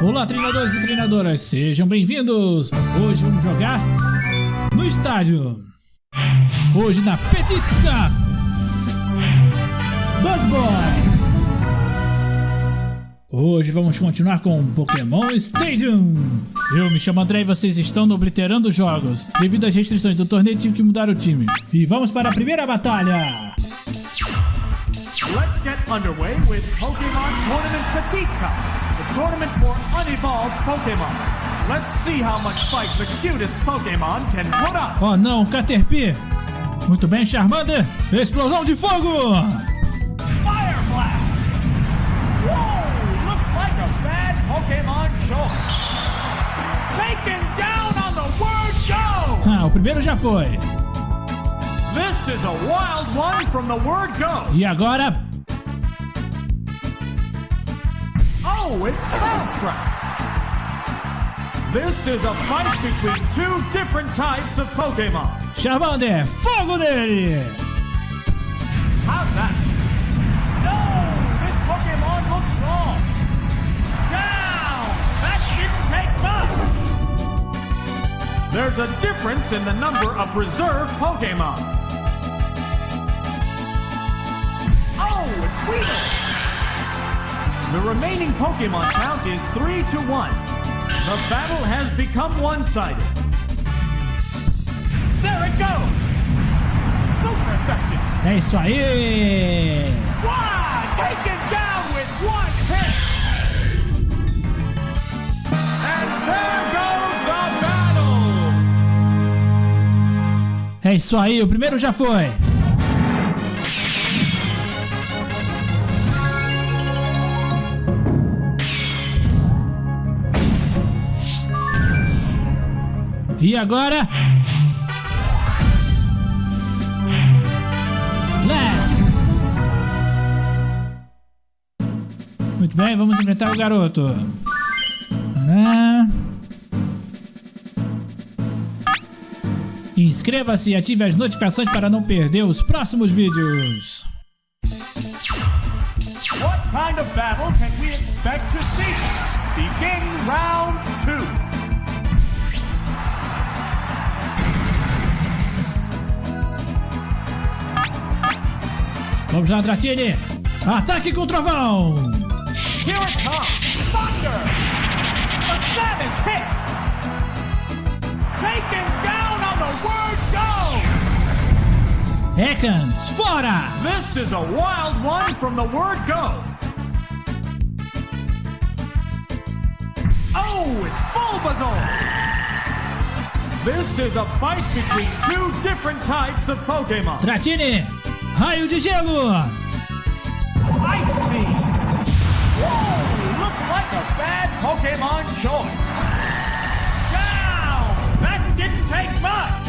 Olá, treinadores e treinadoras, sejam bem-vindos! Hoje vamos jogar no estádio. Hoje na Petit Cup. Bug Boy. Hoje vamos continuar com Pokémon Stadium. Eu me chamo André e vocês estão no Obliterando Jogos. Devido às restrições do torneio, tive que mudar o time. E vamos para a primeira batalha. Let's get underway with Pokemon Tournament Petit Cup, tournament for unevolved Pokemon. Let's see how much fight the cutest Pokemon can put up. Oh não, Caterpie! Muito bem, Charmander! Explosão de fogo! Fire Blast! Whoa! Looks like a bad Pokemon choice. Taken down on the word go! Ah, o primeiro já foi. This is a wild one from the word go. E agora, It's Bellsprout! This is a fight between two different types of Pokemon. Charmander, fogo nele! How's that? No! This Pokemon looks wrong! Down! That didn't take much! There's a difference in the number of reserve Pokemon. Oh, it's Weedle! The remaining Pokemon count is 3 to 1. The battle has become one-sided. There it goes! Super effective! É isso aí! One taken down with one hit. And there goes the battle. É isso aí, o primeiro já foi! E agora? Muito bem, vamos enfrentar o garoto. Ah. Inscreva-se e ative as notificações para não perder os próximos vídeos. What kind of battle can we expect to see? Begin round Vamos lá, Dratini! Ataque com trovão! Here it comes. Thunder. A savage hit. Taken down on the word go. Ekans, fora! This is a wild one from the word go. Oh, it's Bulbasaur! This is a fight between two different types of Pokemon. Dratini, raio de gelo! Ice Beam! Whoa! Looks like a bad Pokemon choice. Down! That didn't take much.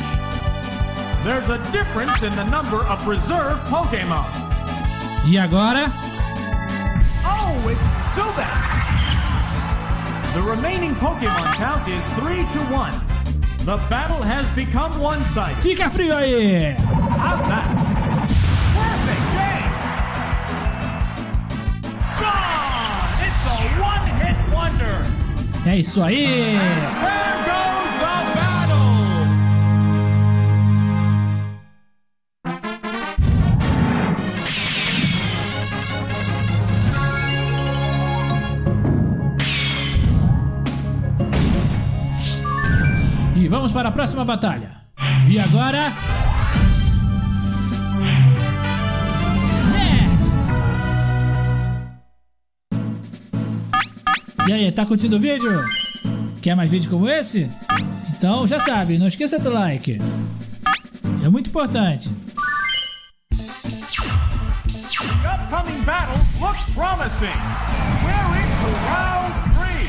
There's a difference in the number of reserve Pokemon. E agora? Oh, it's Zubat! The remaining Pokemon count is 3 to 1. The battle has become one-sided. Fica frio aí! How's that? É isso aí! E vamos para a próxima batalha. E agora? E aí, tá curtindo o vídeo? Quer mais vídeo como esse? Então já sabe, não esqueça do like. É muito importante. The upcoming battle looks promising. We're into round three.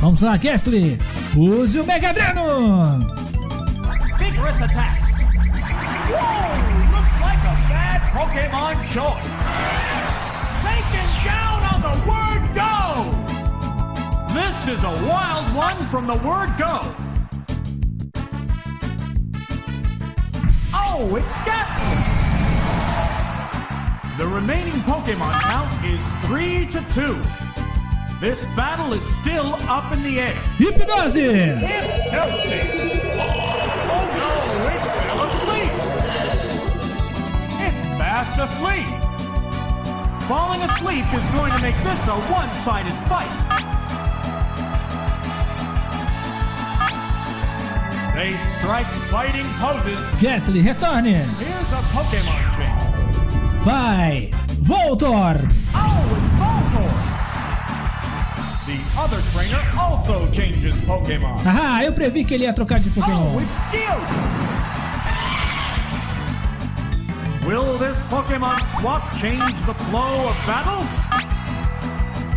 Vamos lá, Kestly! Use o Mega Dreno! Vigorous attack. Whoa! Pokemon choice. Taken down on the word go. This is a wild one from the word go. Oh, it's Gastly. The remaining Pokemon count is 3 to 2. This battle is still up in the air. Hypnosis! It's! Falling asleep is going to make this a one-sided fight. They strike fighting poses. Gastly, retorne! Here's a Pokemon change. Vai! Voltor! Oh, it's Voltorb! The other trainer also changes Pokemon. Ah, eu previ que ele ia trocar de Oh, Pokémon. it's Geodude! Will this Pokemon swap change the flow of battle?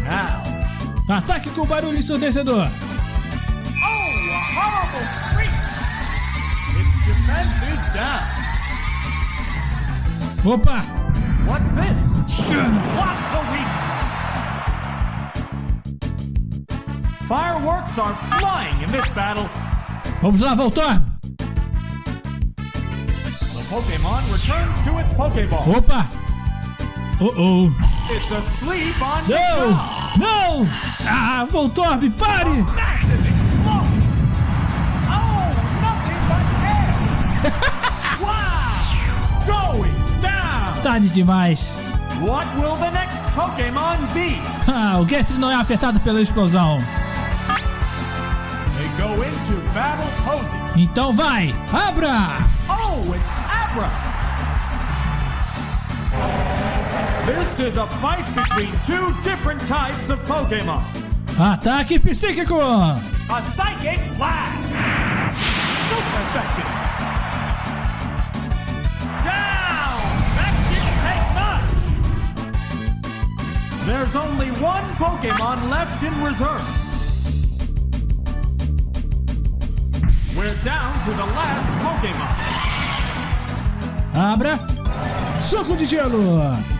Now. Ataque com barulho ensurdecedor. Oh, a horrible freak! Its defense is down. Opa! What's this? What the weak? Fireworks are flying in this battle. Vamos lá, Voltor! The Pokemon returns to its Pokeball. Opa! Oh, oh! It's asleep on Não! Não! Ah, Voltorb, pare! Oh! Tarde demais. What will the next Pokemon be? Ah, o Gastly não é afetado pela explosão. They go into battle posing. Então vai! Abra! Oh! This is a fight between two different types of Pokemon. Ataque psíquico! A Psychic Blast! Super effective! Down! That didn't take much! There's only one Pokemon left in reserve. We're down to the last Pokemon. Abra! Soco de gelo!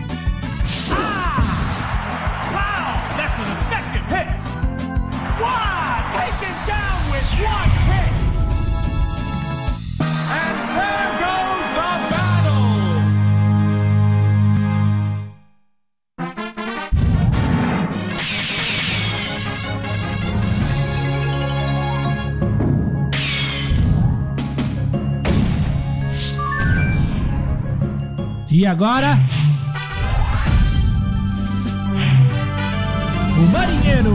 E agora? O marinheiro!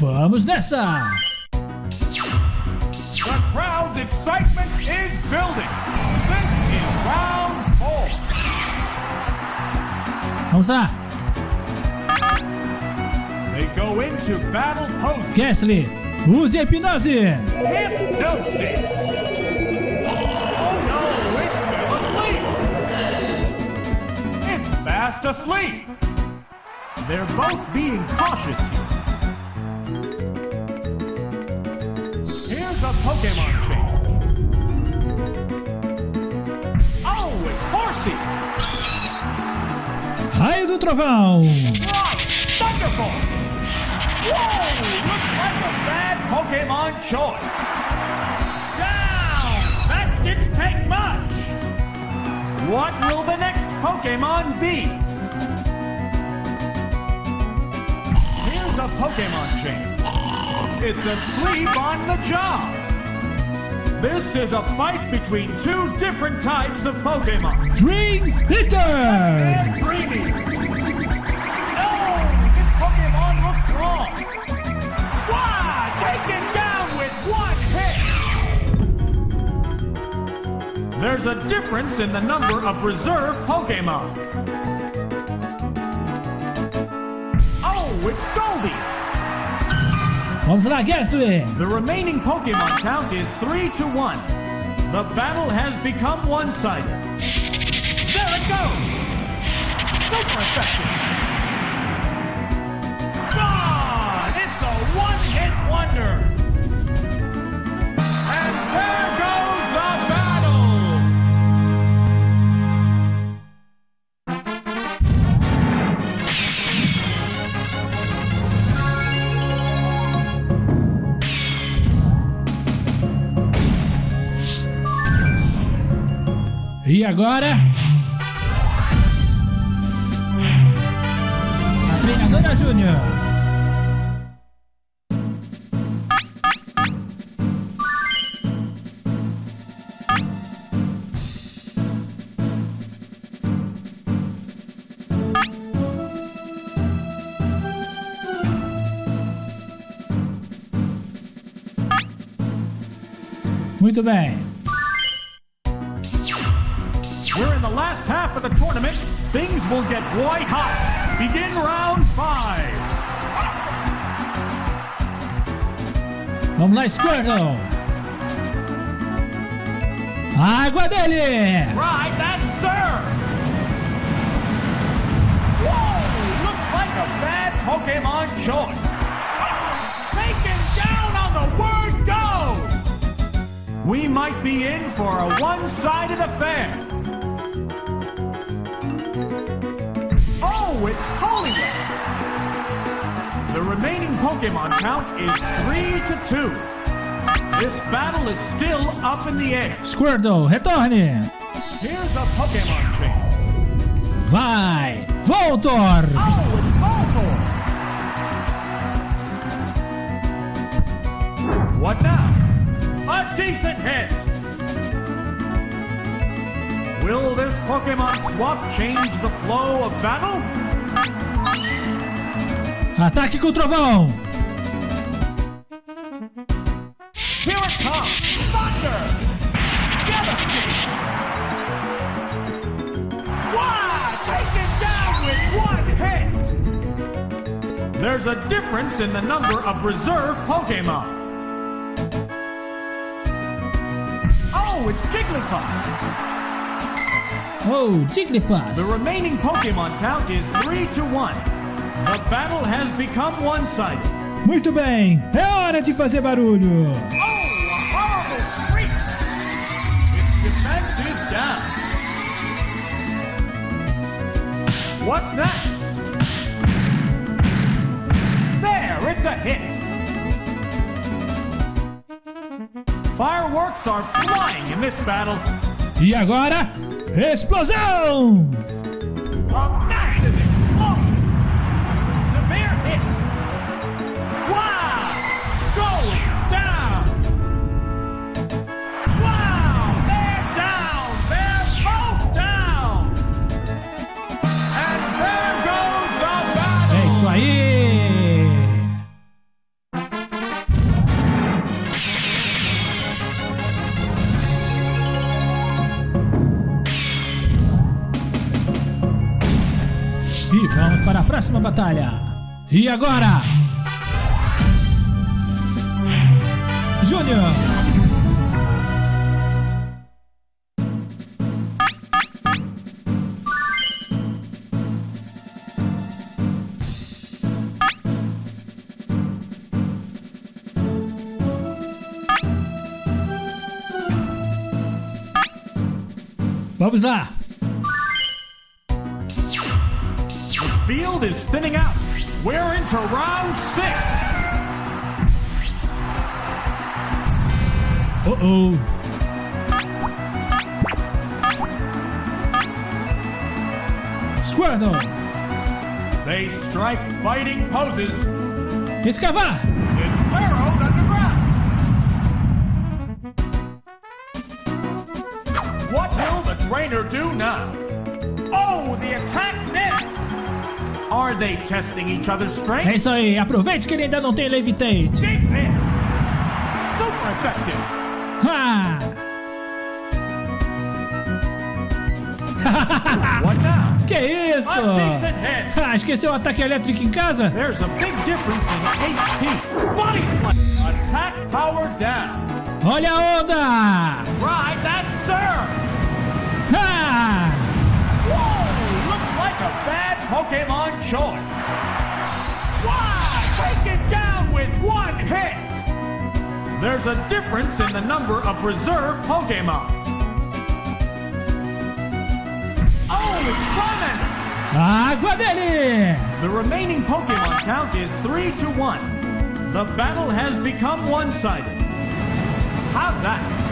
Vamos nessa! The crowd's excitement is building! This is round four! Vamos lá! Gastly, use oh, a hipnose! It's fast asleep. They're both being cautious. Here's a Pokemon shape. Oh, it's horsey! Raio do Trovão! Ah, thunderbolt! Whoa! Looks like a bad Pokemon choice! Down! That didn't take much! What will the next Pokemon be? Here's a Pokemon change. It's asleep on the job! This is a fight between two different types of Pokemon. Dream Eater! And Dreamy! Wrong! Wow! Taken down with one hit! There's a difference in the number of reserve Pokemon. Oh, it's Goldie! Vamos lá, Gastly! The remaining Pokemon count is 3 to 1. The battle has become one-sided. There it goes! Super effective! E agora? A treinadora Júnior. Muito bem. We're in the last half of the tournament. Things will get white hot. Begin round five. Vamos lá, Squirtle. Água dele. Right, that's serve. Whoa! Looks like a bad Pokemon choice. Might be in for a one-sided affair. Oh, it's Hollywood. The remaining Pokemon count is three to two. This battle is still up in the air. Squirtle, retorne. Here's a Pokemon change. Vai. Voltor. Oh, it's Voltorb! What now? Decent hit! Will this Pokemon swap change the flow of battle? Ataque com trovão! Here it comes! Thunder! Devastate! Wow! Taken down with one hit! There's a difference in the number of reserve Pokemon. Oh, it's Jigglypuff! Oh, Jigglypuff. The remaining Pokemon count is 3 to 1. The battle has become one-sided. Muito bem. É hora de fazer barulho. Oh, a horrible freak! Its defense is down. What's next? There, it's a hit. Fireworks are flying in this battle. E agora, explosão. Batalha. E agora? Júnior. Vamos lá. Field is thinning out. We're into round six. Uh oh. Squirtle. They strike fighting poses. Escavar. It's burrowed underground. What will the trainer do now? Oh, the attack missed. Are they testing each other's É strength? isso aí. Aproveite que ele ainda não tem Levitate. Super effective. Ha! What now? que isso? Ah, esqueceu o ataque elétrico em casa? There's a big difference in HP. Body slam. Attack power down. Olha a onda! Right, that's serve. Ha! Whoa! Looks like a bad Pokemon choice. Wow! Taken down with one hit. There's a difference in the number of reserve Pokemon. Oh, it's coming! Água dele! The remaining Pokemon count is 3 to 1. The battle has become one-sided. How's that?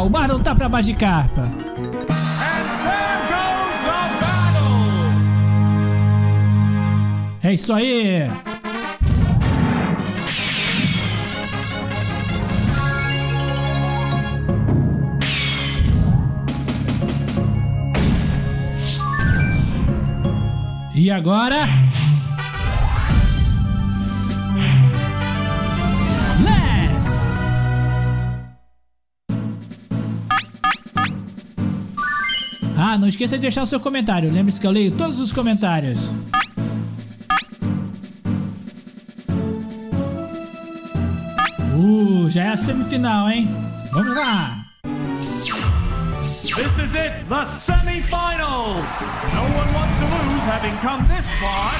o mar não tá pra mais de carpa. É isso aí! E agora? Não esqueça de deixar o seu comentário. Lembre-se que eu leio todos os comentários. Uh, já é a semifinal, hein? Vamos lá! This is it, the semifinals! No one wants to lose having come this far.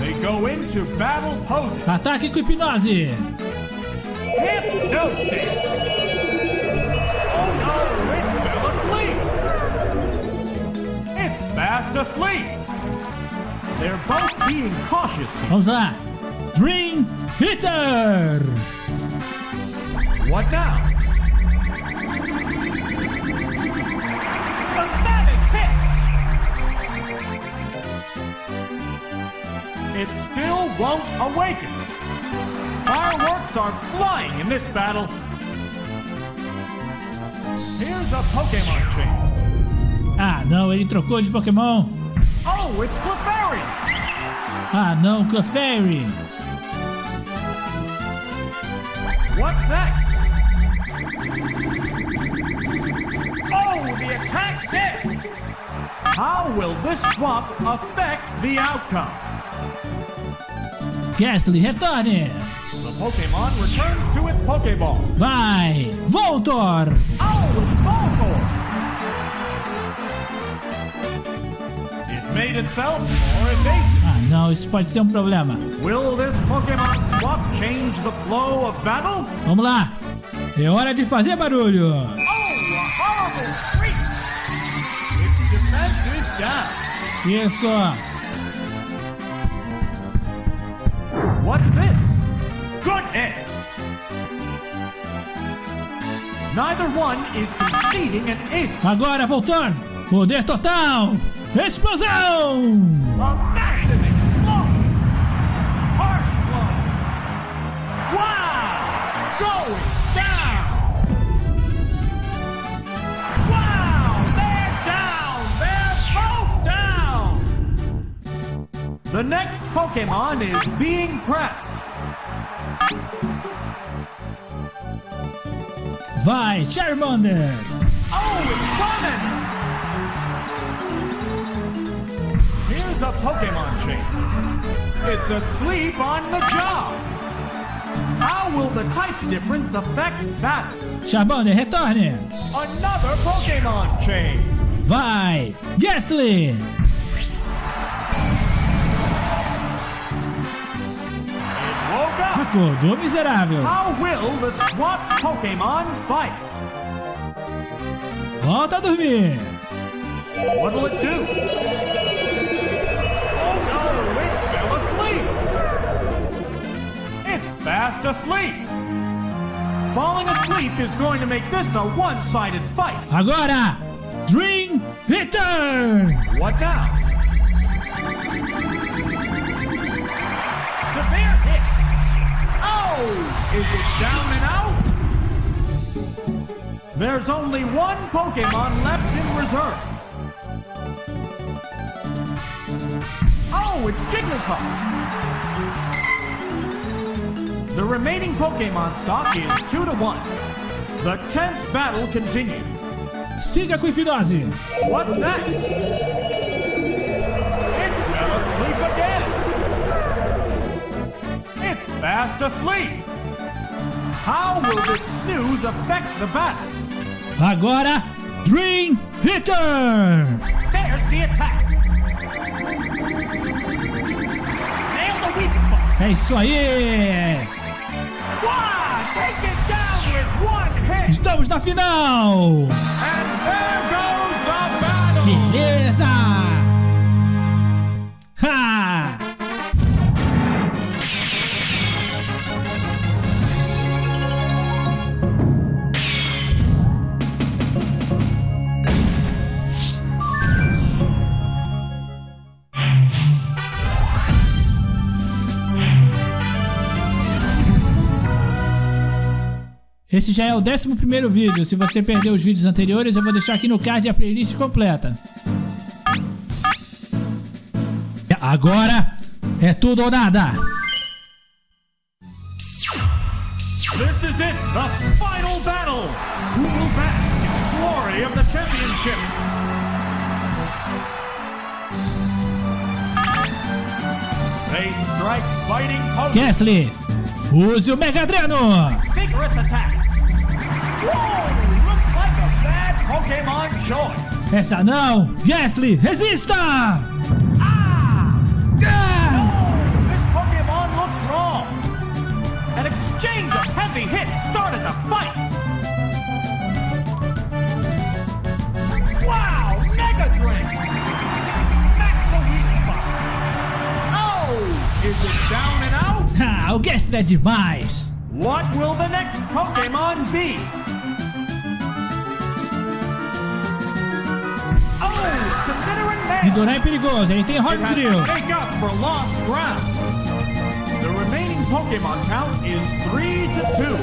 They go into battle pose. Ataque com hipnose! Hypnosis! Oh no, it fell asleep! It's fast asleep! They're both being cautious here. Vamos lá! Dream Eater! What now? The savage hit! It still won't awaken. Fireworks are flying in this battle. Here's a Pokemon chain. Ah, não, ele trocou de Pokémon! Oh, it's Clefairy! Ah, não, Clefairy! What's next? Oh, the attack hit! How will this swap affect the outcome? Gastly, retorne! The Pokemon returns to its Pokeball. Vai! Voltor! Voltor! It made itself. Ah, não, isso pode ser um problema. Will this Pokemon swap change the flow of battle? Vamos lá! É hora de fazer barulho! Oh, a horrible shriek! Its defense is down. Isso! What's this? Goodness! Neither one is conceding an inch. Agora, Voltor! Poder total! Explosão! The next Pokemon is being pressed. Vai, Charmander! Oh, it's coming! Here's a Pokemon chain. It's asleep on the job. How will the type difference affect that? Charmander, retorne! Another Pokemon chain. Vai, Gastly! Acordou, miserável! How will the swap Pokemon fight? Volta a dormir! What'll it do? Oh no, it fell asleep. It's fast asleep. Falling asleep is going to make this a one-sided fight. Agora, Dream Hitter! What now? Oh, is it down and out? There's only one Pokemon left in reserve. Oh, it's Jigglypuff. The remaining Pokemon stock is 2 to 1. The tense battle continues. Siga com hipnose! What's that? Fast asleep. How will this snooze affect the battle? Agora, Dream Hitter! There's the attack. Nail the weak spot. É isso aí! Wow! Take it down with one hit. Estamos na final! And there goes the battle. Beleza! Ha! Esse já é o 11 primeiro vídeo. Se você perdeu os vídeos anteriores, eu vou deixar aqui no card a playlist completa. Agora é tudo ou nada. This is it, the final battle. Who will the glory of the championship? They strike fighting Pokemon. Gastly, use o Mega Dreno. Vigorous attack. Choice. Essa não. Gastly, resista. Ah! Ah! Oh, wrong. An exchange of heavy hits started the fight. Wow! Mega the weak spot. Oh! Is it down and out? Ah, o Gastly é demais. What will the next Pokemon be? Oh, considering that. Nidoran é perigoso, ele tem It Rock has Drill. to make up for lost ground. The remaining Pokemon count is 3 to 2.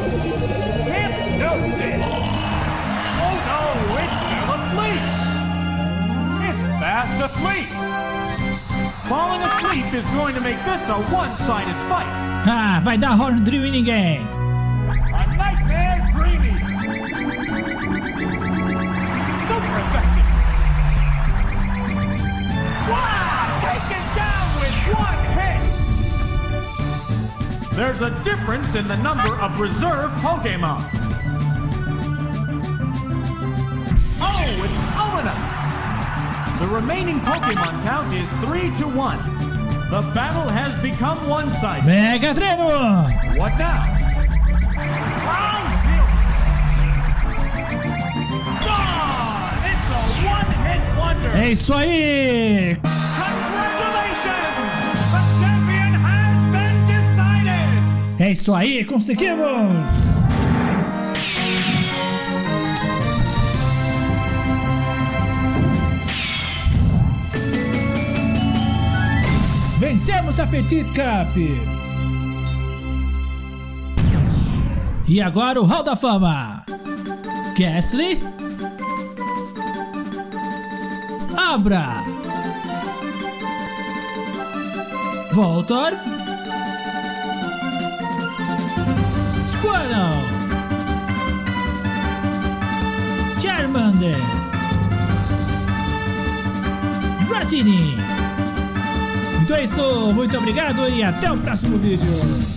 Hypnosis! Oh no, it's still asleep! It's fast asleep! Falling asleep is going to make this a one-sided fight. Ah, vai dar Horn Drill em ninguém. A nightmare dreaming! Super effective! Wow! Taken down with one hit! There's a difference in the number of reserve Pokemon. The remaining Pokemon count is 3 to 1. The battle has become one-sided. Mega Dreno. What now? Round zero. Gone! Ah, it's a one-hit wonder. É isso aí. Congratulations! The champion has been decided. É isso aí, conseguimos. Vencemos a Petit Cup! E agora o Hall da Fama! Gastly? Abra! Voltor? Squirtle! Charmander! Dratini! Então é isso, muito obrigado e até o próximo vídeo!